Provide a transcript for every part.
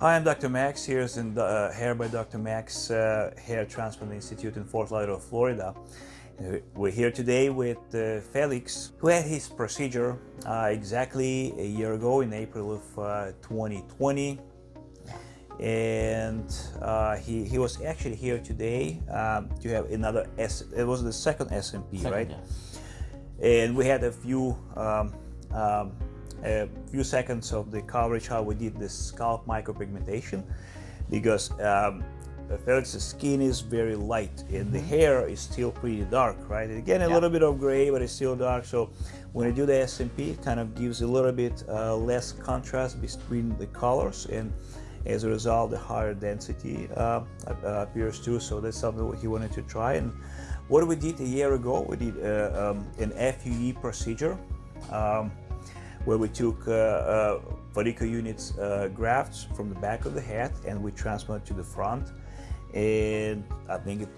Hi, I'm Dr. Max. Here's in the uh, Hair by Dr. Max uh, Hair Transplant Institute in Fort Lauderdale, Florida. Uh, we're here today with uh, Felix, who had his procedure uh, exactly a year ago in April of 2020. Uh, and he, he was actually here today um, to have another, S it was the second SMP, second, right? Yeah. And we had a few um, um, a few seconds of the coverage how we did the scalp micropigmentation because um, Felix's skin is very light and the hair is still pretty dark, right? Again, a yeah. little bit of gray, but it's still dark. So when you do the SMP, it kind of gives a little bit uh, less contrast between the colors and as a result, the higher density uh, appears too. So that's something he wanted to try. And what we did a year ago, we did uh, um, an FUE procedure. Um, where we took uh, uh, follicle units uh, grafts from the back of the head and we transplanted to the front. And I think it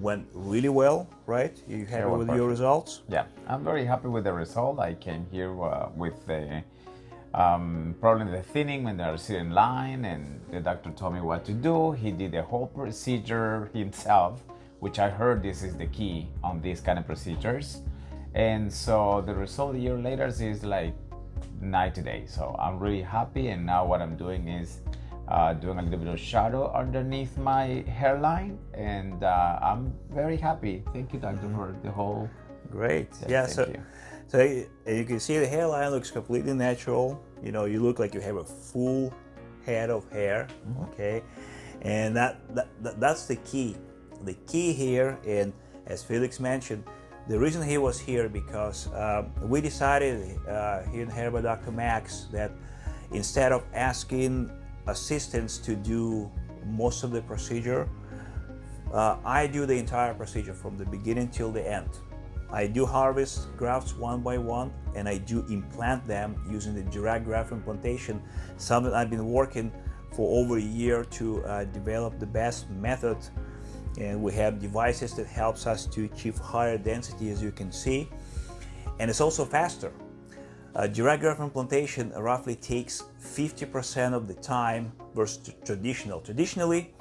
went really well, right? You happy with perfect. your results? Yeah, I'm very happy with the result. I came here uh, with the um, probably the thinning when they're sitting in line and the doctor told me what to do. He did the whole procedure himself, which I heard this is the key on these kind of procedures. And so the result a year later is like 90 today So I'm really happy and now what I'm doing is uh, doing a little bit of shadow underneath my hairline and uh, I'm very happy. Thank you doctor for the whole... Great. yeah, so, you. so you can see the hairline looks completely natural. You know, you look like you have a full head of hair, mm -hmm. okay? And that, that, that that's the key. The key here, and as Felix mentioned, the reason he was here because uh, we decided uh, here Hair by Dr. Max that instead of asking assistants to do most of the procedure, uh, I do the entire procedure from the beginning till the end. I do harvest grafts one by one and I do implant them using the direct graft implantation, something I've been working for over a year to uh, develop the best method and we have devices that helps us to achieve higher density as you can see. And it's also faster. Uh, direct graft implantation roughly takes 50% of the time versus traditional. Traditionally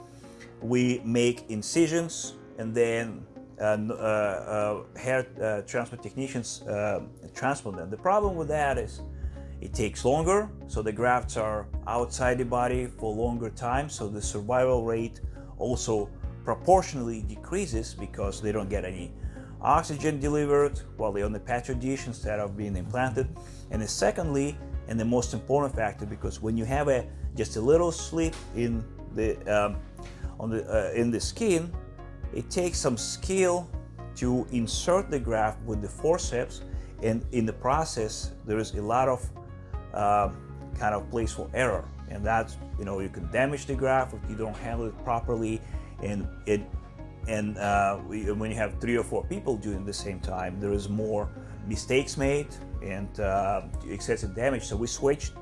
we make incisions and then uh, uh, uh hair uh, transplant technicians uh, transplant them. The problem with that is it takes longer so the grafts are outside the body for longer time so the survival rate also proportionally decreases because they don't get any oxygen delivered while they're on the petri dish instead of being implanted. And then secondly, and the most important factor, because when you have a just a little slit in the um, on the uh, in the skin, it takes some skill to insert the graft with the forceps, and in the process, there is a lot of uh, kind of place for error, and that's you know you can damage the graft if you don't handle it properly and it and uh, we, when you have three or four people doing the same time, there is more mistakes made and uh, excessive damage. So we switched.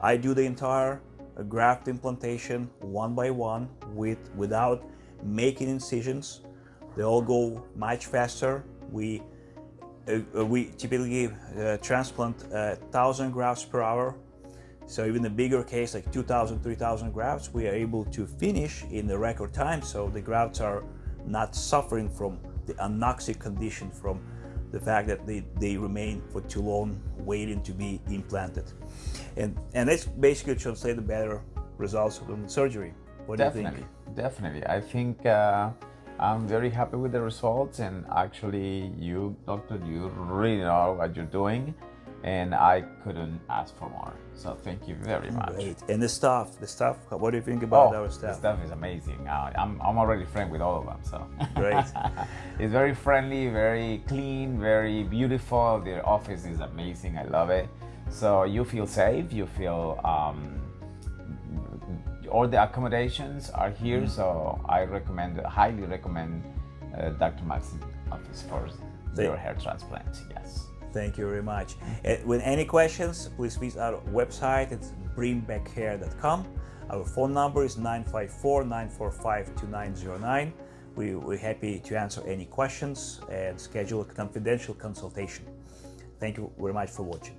I do the entire uh, graft implantation one by one with without making incisions. They all go much faster. We uh, uh we typically uh, transplant a thousand grafts per hour so even the bigger case, like 2,000, 3,000 grafts, we are able to finish in the record time. So the grafts are not suffering from the anoxic condition from the fact that they, they remain for too long waiting to be implanted. And, and that's basically translate the better results from the surgery. What definitely, do you think? Definitely. I think uh, I'm very happy with the results and actually you, doctor, you really know what you're doing and I couldn't ask for more. So thank you very much. Great. And the staff, the staff, what do you think about oh, our staff? The staff is amazing. Uh, I'm, I'm already friend with all of them, so. Great. it's very friendly, very clean, very beautiful. Their office is amazing. I love it. So you feel safe, you feel, um, all the accommodations are here. Mm. So I recommend, highly recommend uh, Dr. Max's office for your hair transplant, yes. Thank you very much. With any questions, please visit our website. It's bringbackhair.com. Our phone number is 954-945-2909. We, we're happy to answer any questions and schedule a confidential consultation. Thank you very much for watching.